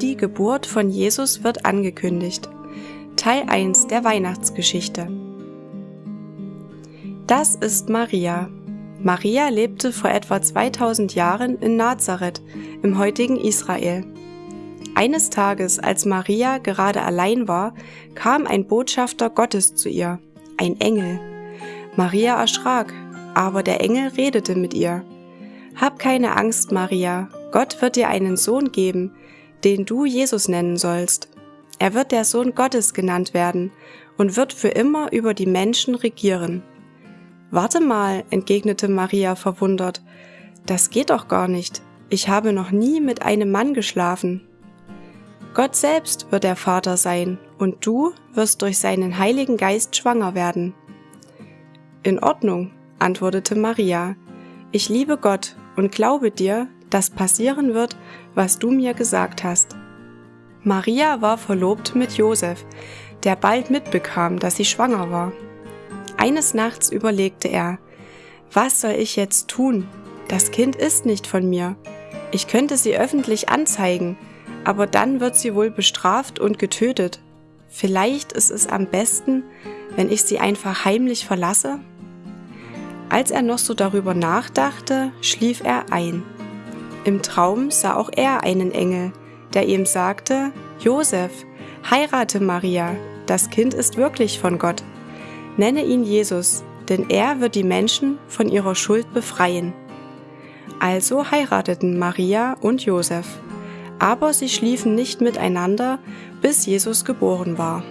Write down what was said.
Die Geburt von Jesus wird angekündigt. Teil 1 der Weihnachtsgeschichte. Das ist Maria. Maria lebte vor etwa 2000 Jahren in Nazareth im heutigen Israel. Eines Tages, als Maria gerade allein war, kam ein Botschafter Gottes zu ihr, ein Engel. Maria erschrak, aber der Engel redete mit ihr. Hab keine Angst, Maria, Gott wird dir einen Sohn geben, den du Jesus nennen sollst. Er wird der Sohn Gottes genannt werden und wird für immer über die Menschen regieren. Warte mal, entgegnete Maria verwundert, das geht doch gar nicht. Ich habe noch nie mit einem Mann geschlafen. Gott selbst wird der Vater sein, und du wirst durch seinen Heiligen Geist schwanger werden. In Ordnung, antwortete Maria. Ich liebe Gott und glaube dir, dass passieren wird, was du mir gesagt hast. Maria war verlobt mit Josef, der bald mitbekam, dass sie schwanger war. Eines Nachts überlegte er, was soll ich jetzt tun? Das Kind ist nicht von mir. Ich könnte sie öffentlich anzeigen, aber dann wird sie wohl bestraft und getötet. Vielleicht ist es am besten, wenn ich sie einfach heimlich verlasse? Als er noch so darüber nachdachte, schlief er ein. Im Traum sah auch er einen Engel, der ihm sagte, Josef, heirate Maria, das Kind ist wirklich von Gott. Nenne ihn Jesus, denn er wird die Menschen von ihrer Schuld befreien. Also heirateten Maria und Josef, aber sie schliefen nicht miteinander, bis Jesus geboren war.